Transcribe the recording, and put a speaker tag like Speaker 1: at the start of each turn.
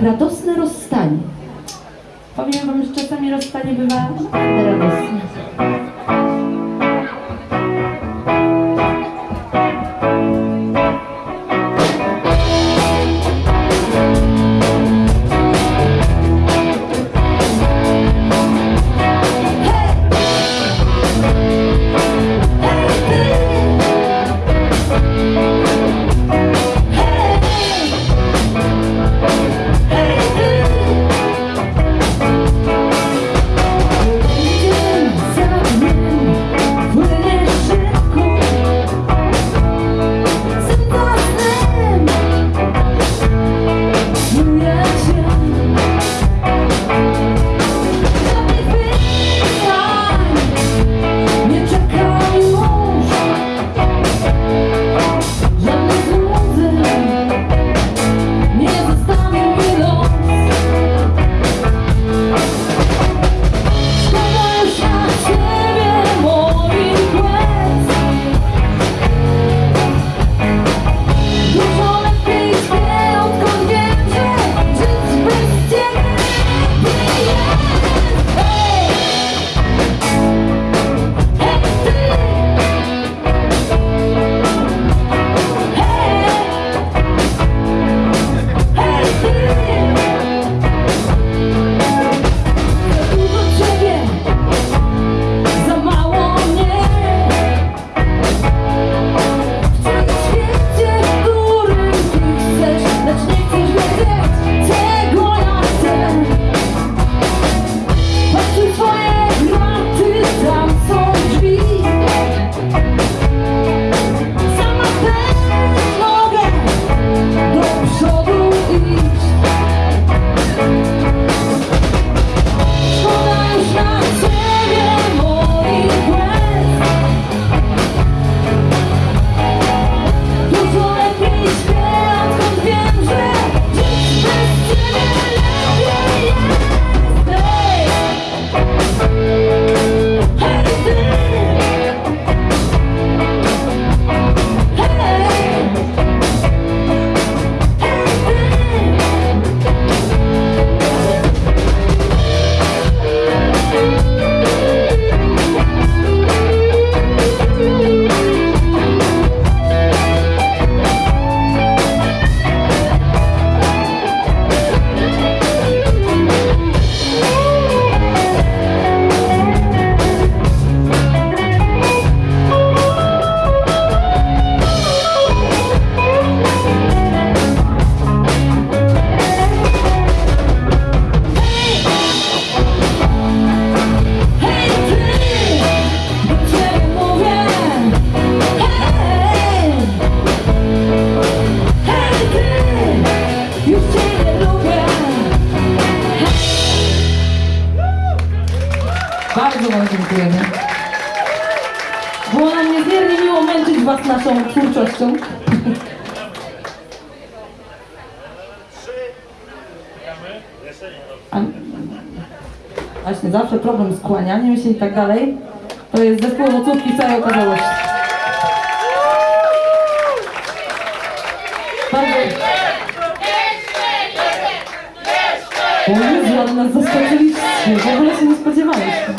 Speaker 1: radosne rozstanie. Powiem wam, że czasami rozstanie bywa naprawdę radosne. Bardzo Wam dziękujemy. Było nam niezmiernie miło męczyć Was naszą twórczością. Właśnie, zawsze problem z kłanianiem się i tak dalej. To jest zespół owocówki całej okazałości. Bardzo, O Jezu, nas zaskoczyliście, w ogóle się nie spodziewaliśmy.